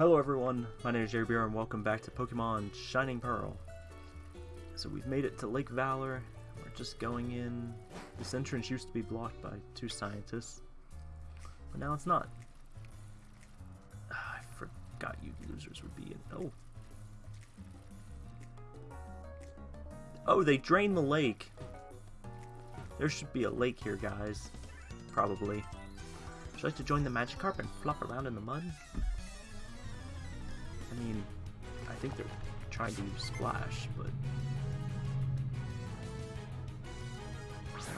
Hello everyone, my name is Jerry Beer and welcome back to Pokemon Shining Pearl. So we've made it to Lake Valor, we're just going in. This entrance used to be blocked by two scientists, but now it's not. Ah, I forgot you losers would be in. Oh. Oh, they drained the lake. There should be a lake here, guys. Probably. Would you like to join the Magikarp and flop around in the mud? I mean, I think they're trying to Splash, but...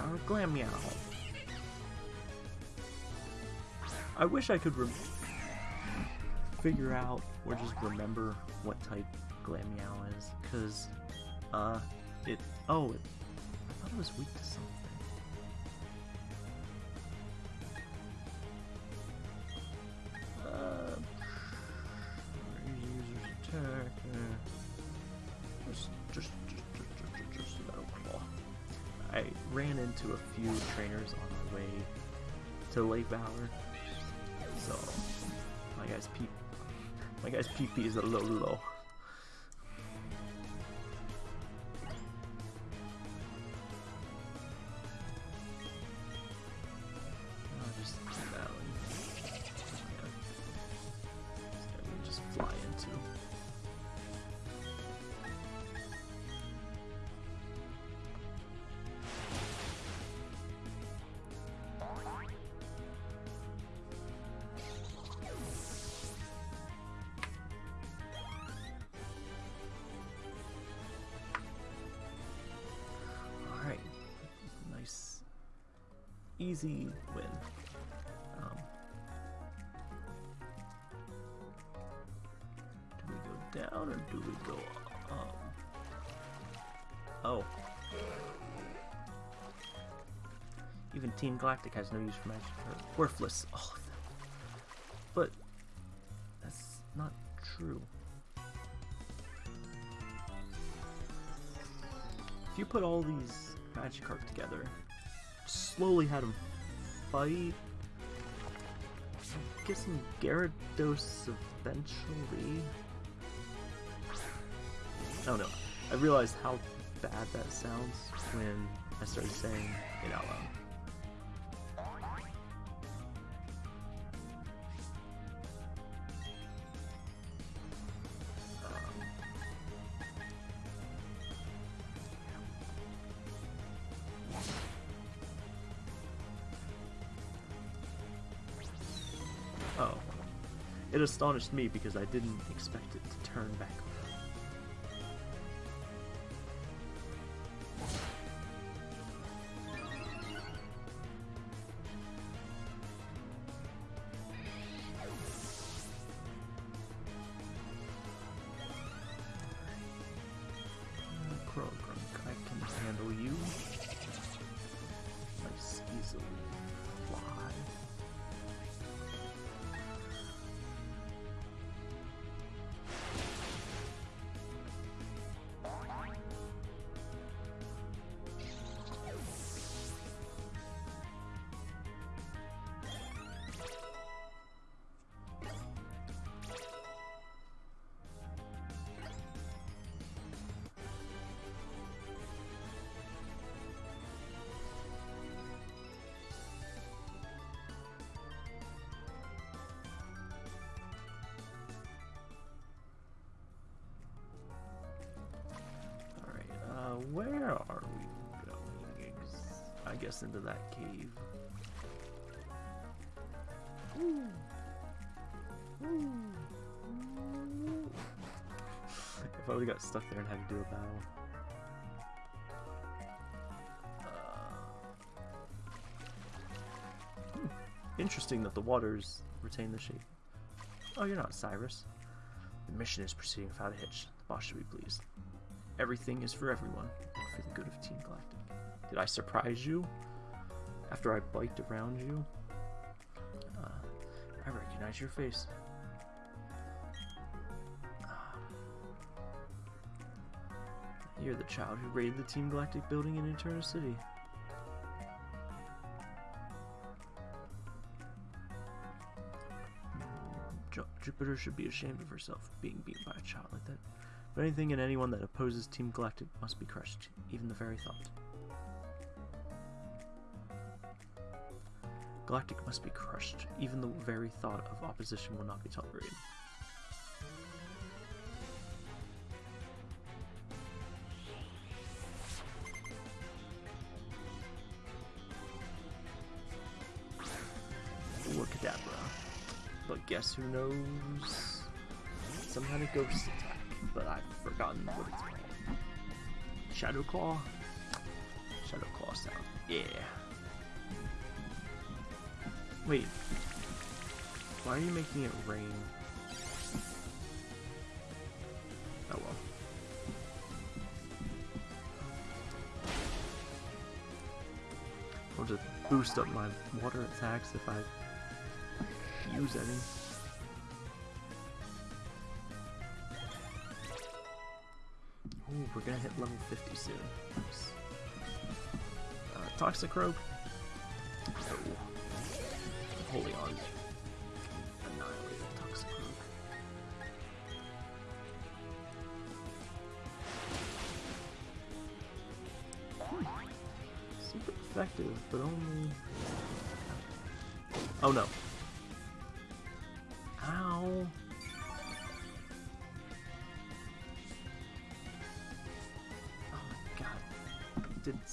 Our Glameow. I wish I could figure out or just remember what type Glameow is, because, uh, it... Oh, it, I thought it was weak to something. Into a few trainers on my way to Lake Valor, so my guy's P, my guy's PP is a little low. Easy win. Um, do we go down or do we go up? Oh. Even Team Galactic has no use for magic. Or worthless. All of them. But that's not true. If you put all these magic Magikarp together, slowly had them fight. Get some Gyarados eventually. Oh no, I realized how bad that sounds when I started saying it out loud. Astonished me because I didn't expect it to turn back around. Are we going? I guess into that cave. Ooh. Ooh. Ooh. if I would've got stuck there and had to do a battle. Uh, hmm, Interesting that the waters retain the shape. Oh, you're not Cyrus. The mission is proceeding without a hitch. The boss should be pleased. Everything is for everyone, for the good of Team Galactic. Did I surprise you? After I biked around you? Uh, I recognize your face. Ah. You're the child who raided the Team Galactic building in Eterna City. Jupiter should be ashamed of herself being beaten by a child like that. But anything and anyone that opposes Team Galactic must be crushed, even the very thought. Galactic must be crushed. Even the very thought of opposition will not be tolerated. Kadabra. But guess who knows? Some kind of ghost attack, but I've forgotten what it's called. Shadow Claw? Shadow Claw sound. Yeah. Wait. Why are you making it rain? Oh well. I'll just boost up my water attacks if I use any. We're gonna hit level 50 soon. Nice. Uh, Toxicroak? No. Holy on. Annihilated Toxicroak. Hmm. Super effective, but only... Oh no.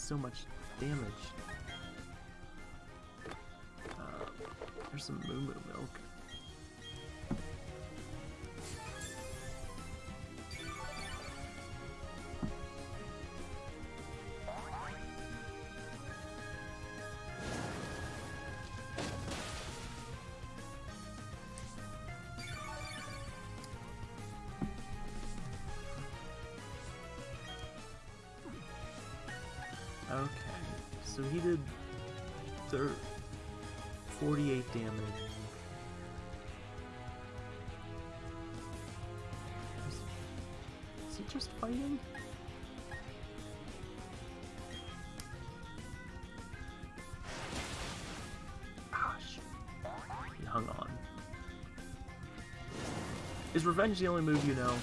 So much damage. Uh, there's some Moo Moo milk. So he did thir 48 damage. Is, is he just fighting? Gosh, he hung on. Is revenge the only move you know?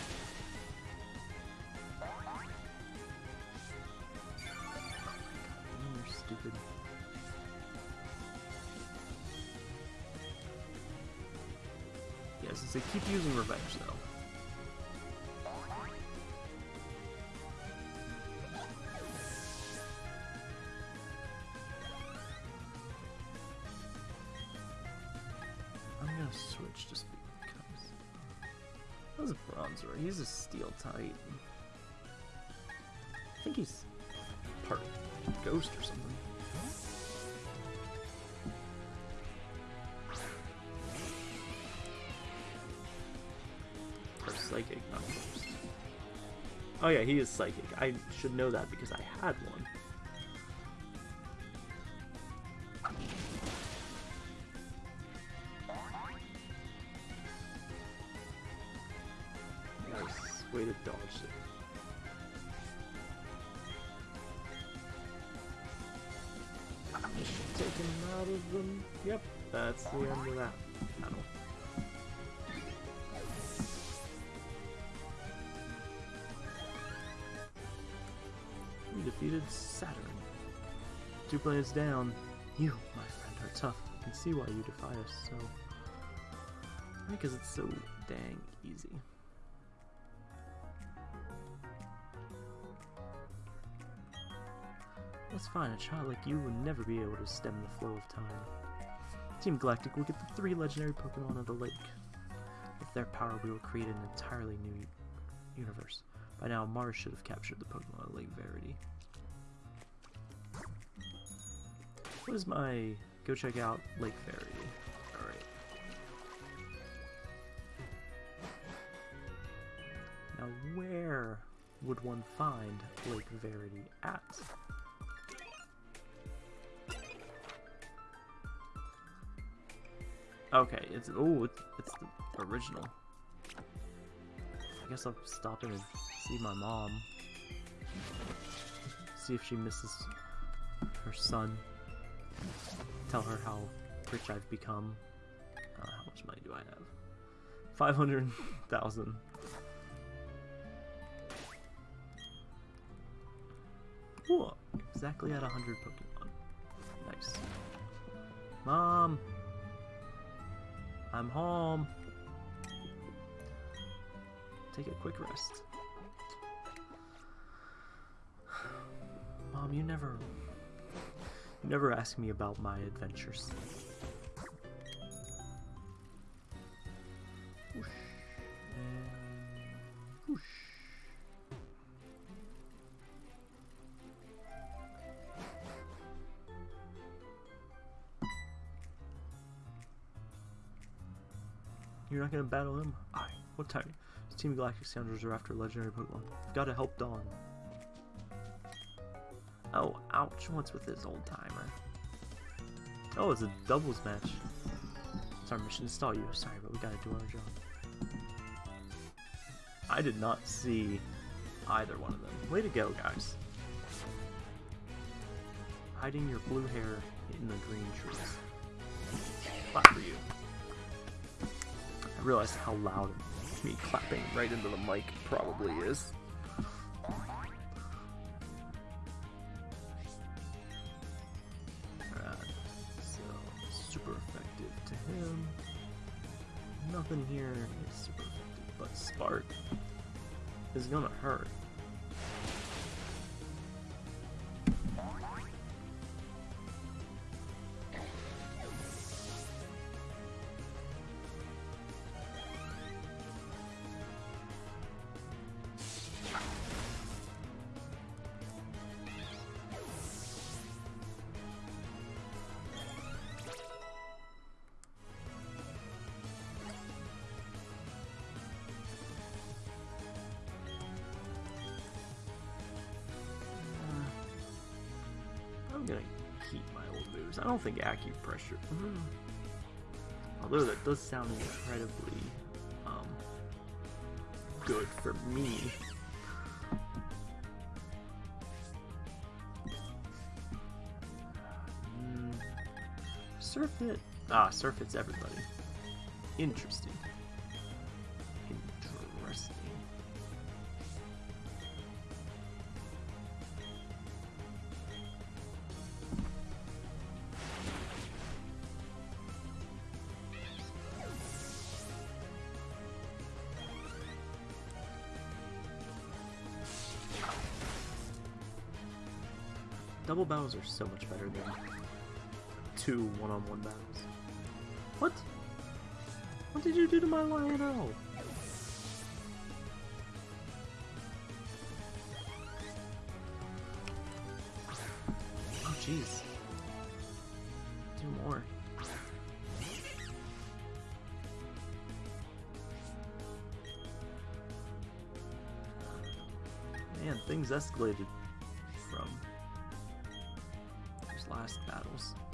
Was a Bronzor. He's a Steel Titan. I think he's part ghost or something. Or psychic, not ghost. Oh yeah, he is psychic. I should know that because I had Them. Yep, that's the end of that. We defeated Saturn. Two planets down. You, my friend, are tough. I can see why you defy us so. Because it's so dang easy. That's fine, a child like you would never be able to stem the flow of time. Team Galactic will get the three legendary Pokemon of the lake. With their power, we will create an entirely new universe. By now, Mars should have captured the Pokemon of Lake Verity. What is my... Go check out Lake Verity. Alright. Now, where would one find Lake Verity at? Okay, it's oh, it's, it's the original. I guess I'll stop and see my mom. See if she misses her son. Tell her how rich I've become. Uh, how much money do I have? 500,000. Whoa, exactly at 100 Pokemon. Nice. Mom! I'm home. Take a quick rest. Mom, you never... You never ask me about my adventures. Not gonna battle him? Aye. What time? This team of Galactic Scoundrels are after legendary Pokemon. I've gotta help Dawn. Oh, ouch. What's with this old timer? Oh, it's a doubles match. It's our mission to stall you. Sorry, but we gotta do our job. I did not see either one of them. Way to go, guys. Hiding your blue hair in the green trees. Clap for you. I realized how loud me clapping right into the mic probably is. So super effective to him. Nothing here is super effective, but Spark is gonna hurt. I'm gonna keep my old moves. I don't think acupressure. Mm. Although that does sound incredibly um, good for me. Mm. Surf it. Ah, surf it's everybody. Interesting. Double battles are so much better than two one-on-one battles. What? What did you do to my Lionel? Oh jeez. Do more. Man, things escalated last battles.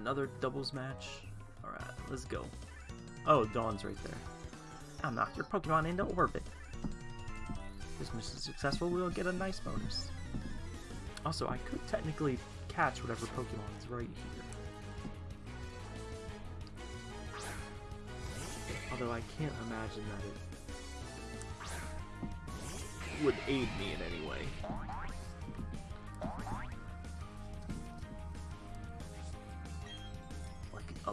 Another doubles match. Alright, let's go. Oh, Dawn's right there. I'll knock your Pokemon into orbit. This mission is successful, we'll get a nice bonus. Also, I could technically catch whatever Pokemon is right here. Although I can't imagine that it would aid me in any way.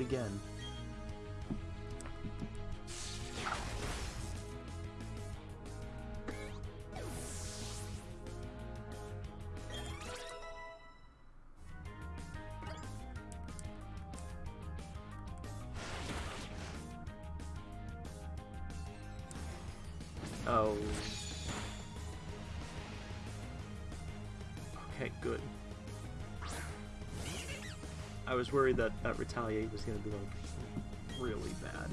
again. Oh. Was worried that that retaliate was gonna be like really bad.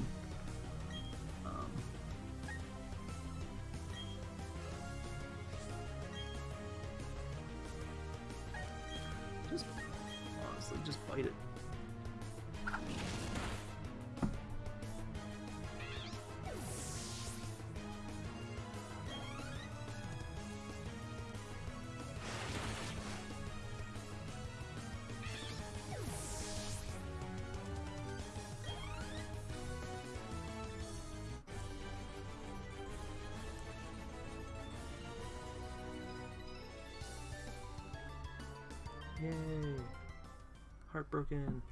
Yay! Heartbroken.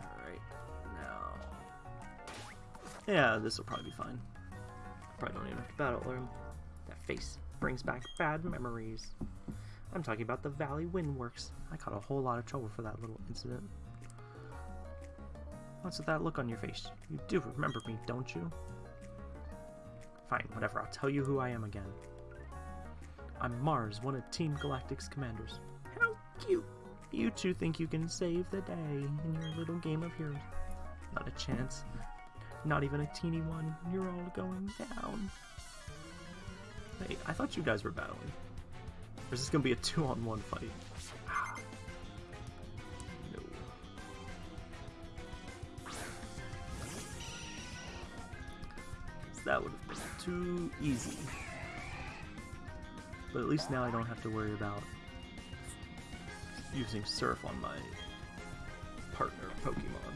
Alright, now. Yeah, this will probably be fine. Probably don't even have to battle learn. That face brings back bad memories. I'm talking about the Valley Windworks. I caught a whole lot of trouble for that little incident. What's with that look on your face? You do remember me, don't you? Fine, whatever. I'll tell you who I am again. I'm Mars, one of Team Galactic's commanders. How cute! You two think you can save the day in your little game of heroes. Not a chance. Not even a teeny one. You're all going down. Hey, I thought you guys were battling. Or is this gonna be a two-on-one fight? Ah, no. That would have been too easy. But at least now I don't have to worry about using Surf on my partner Pokemon.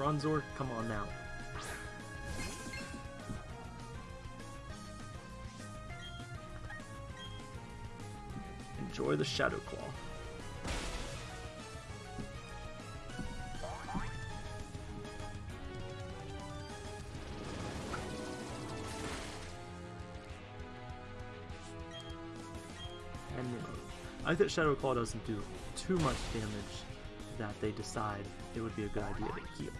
Bronzor, come on now. Enjoy the Shadow Claw. I think that Shadow Claw doesn't do too much damage that they decide it would be a good idea to heal.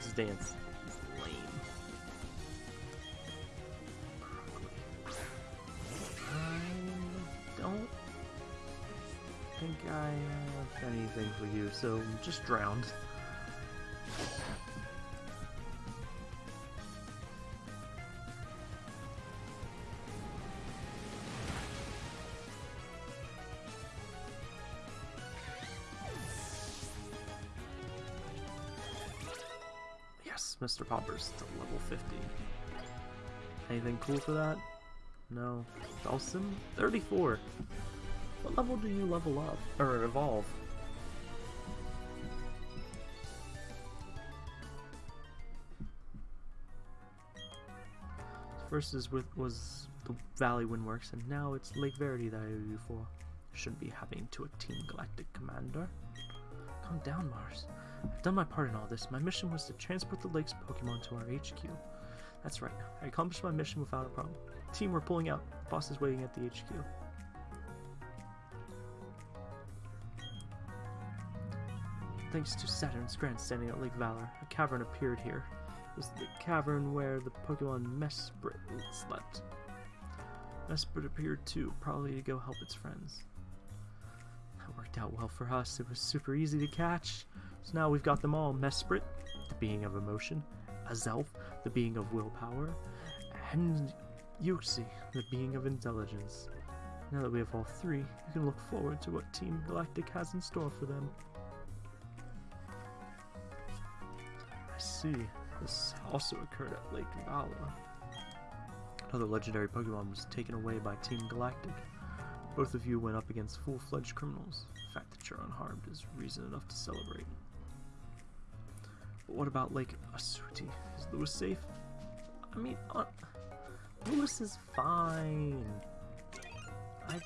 Swords Dance is lame. I don't think I have anything for you, so just drowned. Mr. Poppers to level 50. Anything cool for that? No. Dawson? 34. What level do you level up? Or evolve? First is with was the Valley Windworks, and now it's Lake Verity that I owe you for. Shouldn't be happening to a Team Galactic commander. Calm down, Mars. I've done my part in all this. My mission was to transport the lake's Pokemon to our HQ. That's right. I accomplished my mission without a problem. Team, we're pulling out. Boss is waiting at the HQ. Thanks to Saturn's grandstanding at Lake Valor, a cavern appeared here. It was the cavern where the Pokemon Mesprit slept. Mesprit appeared too, probably to go help its friends. That worked out well for us. It was super easy to catch. So now we've got them all. Mesprit, the being of emotion, Azelf, the being of willpower, and Uxie, the being of intelligence. Now that we have all three, you can look forward to what Team Galactic has in store for them. I see. This also occurred at Lake Valor. Another legendary Pokemon was taken away by Team Galactic. Both of you went up against full-fledged criminals. The fact that you're unharmed is reason enough to celebrate. But what about Lake Acuity? Is Lewis safe? I mean, uh, Lewis is fine. I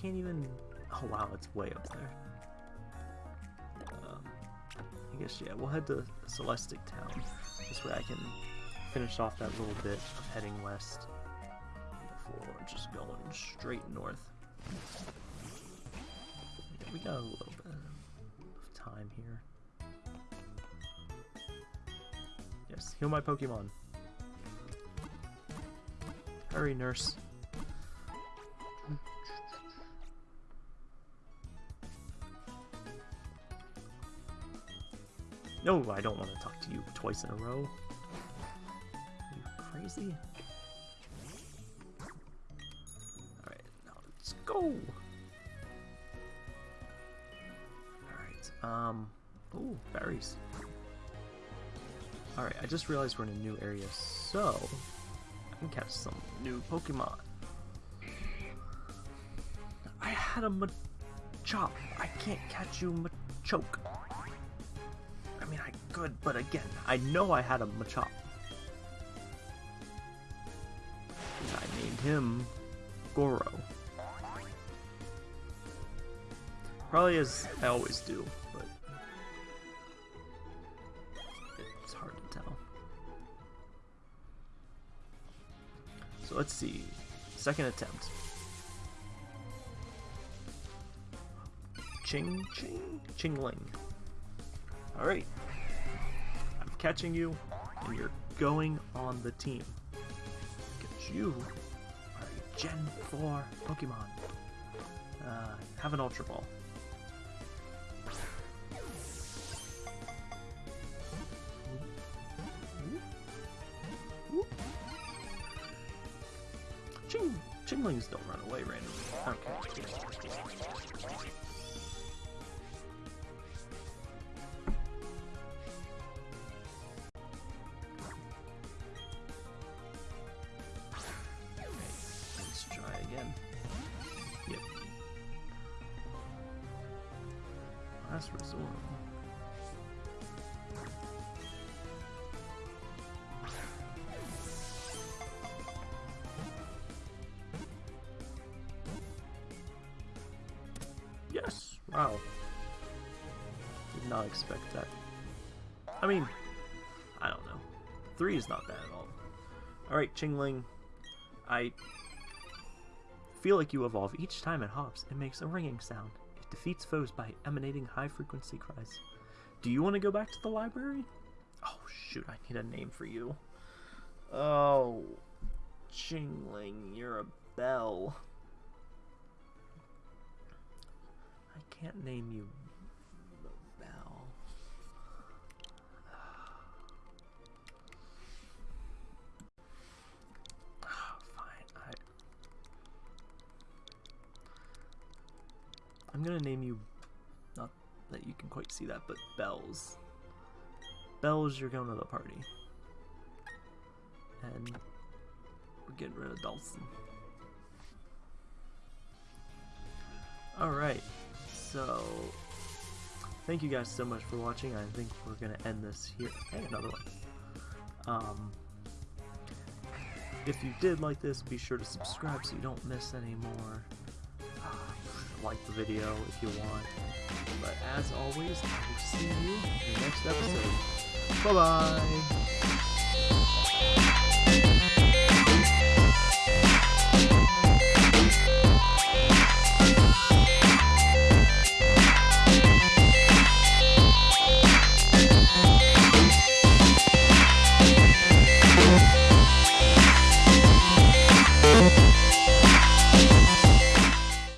can't even... Oh wow, it's way up there. Um, I guess, yeah, we'll head to Celestic Town. This way I can finish off that little bit of heading west before just going straight north. Yeah, we got a little bit of time here. Yes, heal my Pokemon. Hurry, nurse. No, I don't want to talk to you twice in a row. Are you crazy? Alright, now let's go! Alright, um... Ooh, berries. Alright, I just realized we're in a new area, so... I can catch some new Pokemon. I had a Machop. I can't catch you Machoke I mean, I could, but again, I know I had a Machop. I named him Goro. Probably as I always do, So let's see. Second attempt. Ching Ching Chingling. Alright I'm catching you, and you're going on the team. Because you are a Gen 4 Pokemon. Uh, have an Ultra Ball. Chinglings don't run away randomly. Okay. Expect that. I mean, I don't know. Three is not bad at all. Alright, Chingling. I feel like you evolve. Each time it hops, it makes a ringing sound. It defeats foes by emanating high-frequency cries. Do you want to go back to the library? Oh, shoot, I need a name for you. Oh, Chingling, you're a bell. I can't name you I'm gonna name you not that you can quite see that, but Bells. Bells, you're going to the party. And we're getting rid of Dawson. Alright. So, thank you guys so much for watching. I think we're going to end this here. Hey, another one. Um, if you did like this, be sure to subscribe so you don't miss any more. Like the video if you want. But as always, I will see you in the next episode. Bye-bye!